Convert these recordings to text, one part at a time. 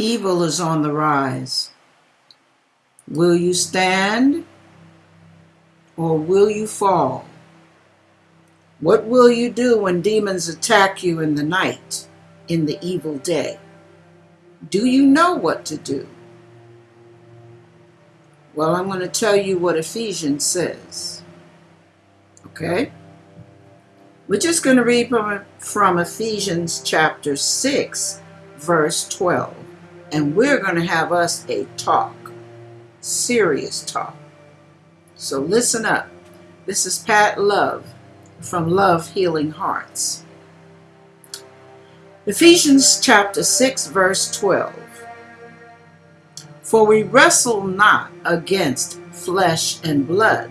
Evil is on the rise. Will you stand or will you fall? What will you do when demons attack you in the night, in the evil day? Do you know what to do? Well, I'm going to tell you what Ephesians says. Okay? We're just going to read from, Ephesians chapter 6, verse 12. And we're going to have us a talk, serious talk. So listen up. This is Pat Love from Love Healing Hearts. Ephesians chapter 6, verse 12. For we wrestle not against flesh and blood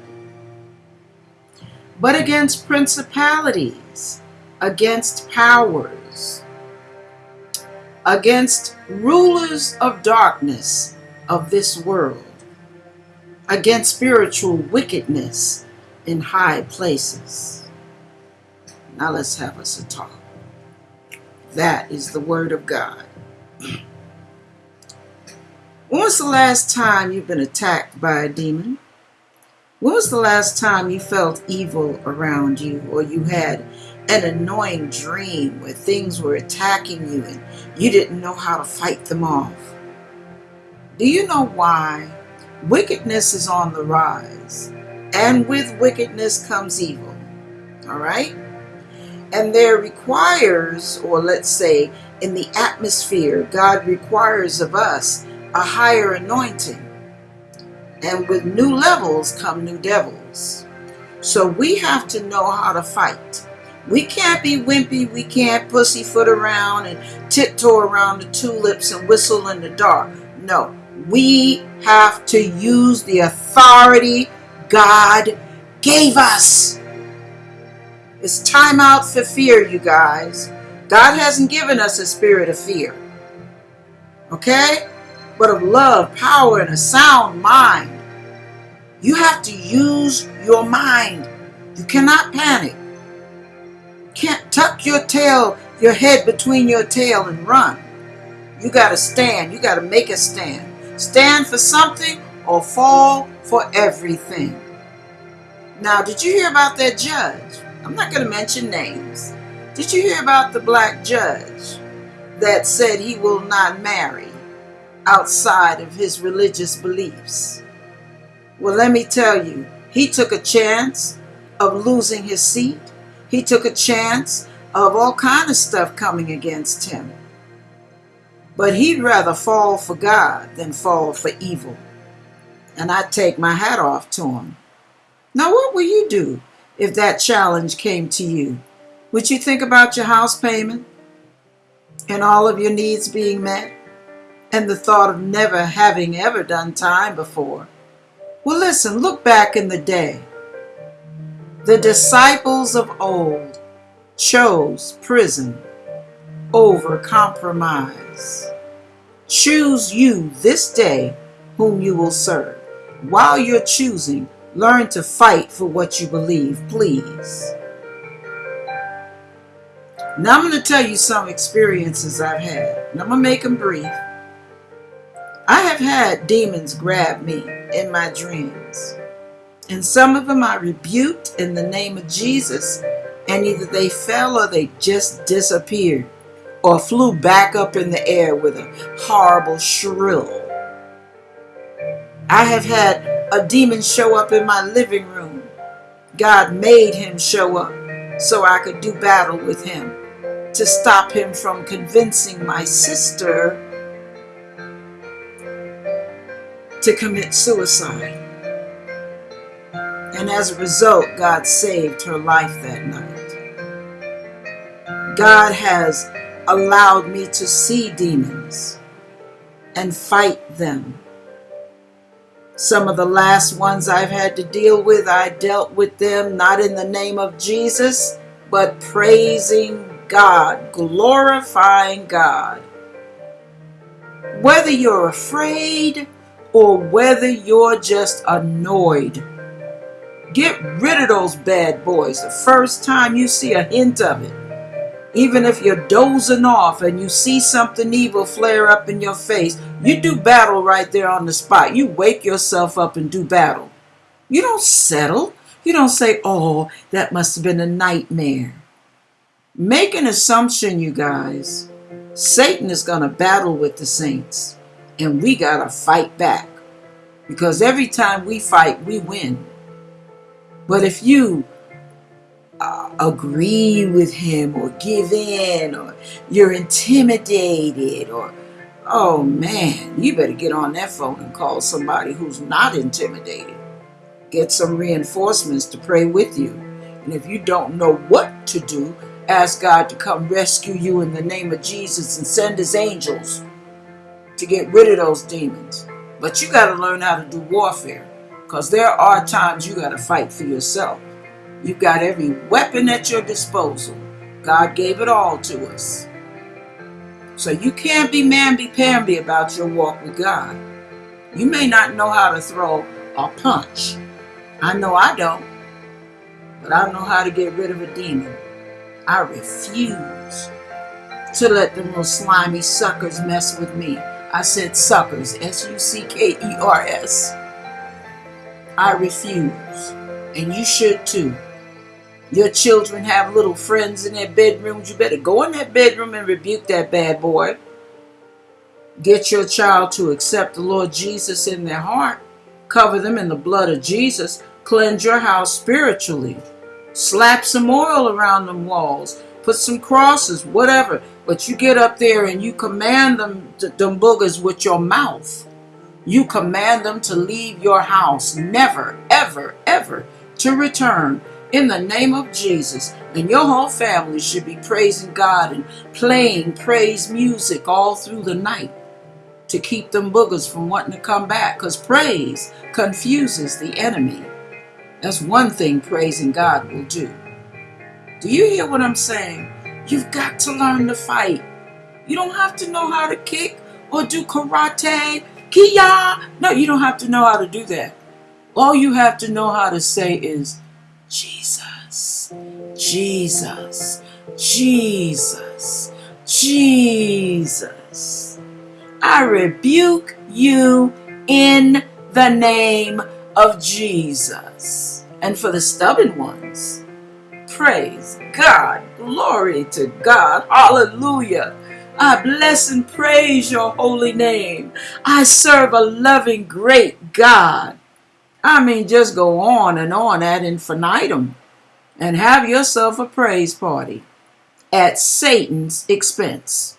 but against principalities, against powers, against rulers of darkness of this world, against spiritual wickedness in high places. Now let's have us a talk. That is the Word of God. When was the last time you've been attacked by a demon? When was the last time you felt evil around you or you had an annoying dream where things were attacking you and you didn't know how to fight them off? Do you know why? Wickedness is on the rise, and with wickedness comes evil. All right? And there requires, or let's say, in the atmosphere, God requires of us a higher anointing and with new levels come new devils. So we have to know how to fight. We can't be wimpy. We can't pussyfoot around and tiptoe around the tulips and whistle in the dark. No, we have to use the authority God gave us. It's time out for fear, you guys. God hasn't given us a spirit of fear. Okay? but of love, power, and a sound mind. You have to use your mind. You cannot panic. Can't tuck your tail, your head between your tail and run. You got to stand. You got to make a stand. Stand for something or fall for everything. Now, did you hear about that judge? I'm not going to mention names. Did you hear about the black judge that said he will not marry? outside of his religious beliefs. Well, let me tell you, he took a chance of losing his seat. He took a chance of all kind of stuff coming against him. But he'd rather fall for God than fall for evil. And I take my hat off to him. Now, what will you do if that challenge came to you? Would you think about your house payment and all of your needs being met? and the thought of never having ever done time before. Well, listen, look back in the day. The disciples of old chose prison over compromise. Choose you this day whom you will serve. While you're choosing, learn to fight for what you believe, please. Now I'm going to tell you some experiences I've had. And I'm going to make them brief. I have had demons grab me in my dreams. And some of them I rebuked in the name of Jesus, and either they fell or they just disappeared or flew back up in the air with a horrible shrill. I have had a demon show up in my living room. God made him show up so I could do battle with him to stop him from convincing my sister to commit suicide. And as a result, God saved her life that night. God has allowed me to see demons and fight them. Some of the last ones I've had to deal with, I dealt with them not in the name of Jesus, but praising God, glorifying God. Whether you're afraid or whether you're just annoyed. Get rid of those bad boys the first time you see a hint of it. Even if you're dozing off and you see something evil flare up in your face, you do battle right there on the spot. You wake yourself up and do battle. You don't settle. You don't say, oh, that must have been a nightmare. Make an assumption, you guys. Satan is going to battle with the saints, and we got to fight back. Because every time we fight, we win. But if you uh, agree with him or give in or you're intimidated or oh man you better get on that phone and call somebody who's not intimidated. Get some reinforcements to pray with you. And if you don't know what to do ask god to come rescue you in the name of jesus and send his angels to get rid of those demons. But you got to learn how to do warfare because there are times you got to fight for yourself You've got every weapon at your disposal. God gave it all to us. So you can't be mamby-pamby about your walk with God. You may not know how to throw a punch. I know I don't. But I know how to get rid of a demon. I refuse to let them little slimy suckers mess with me. I said suckers, S-U-C-K-E-R-S. I refuse. And you should too. Your children have little friends in their bedrooms. You better go in that bedroom and rebuke that bad boy. Get your child to accept the Lord Jesus in their heart. Cover them in the blood of Jesus. Cleanse your house spiritually. Slap some oil around them walls. Put some crosses, whatever. But you get up there and you command them, them boogers with your mouth. You command them to leave your house. Never, ever, ever to return in the name of Jesus. And your whole family should be praising God and playing praise music all through the night to keep them boogers from wanting to come back because praise confuses the enemy. That's one thing praising God will do. Do you hear what I'm saying? You've got to learn to fight. You don't have to know how to kick or do karate, No, you don't have to know how to do that. All you have to know how to say is, Jesus, Jesus, Jesus, Jesus. I rebuke you in the name of Jesus. And for the stubborn ones, praise God, glory to God, hallelujah. I bless and praise your holy name. I serve a loving, great God. I mean, just go on and on ad infinitum and have yourself a praise party at Satan's expense.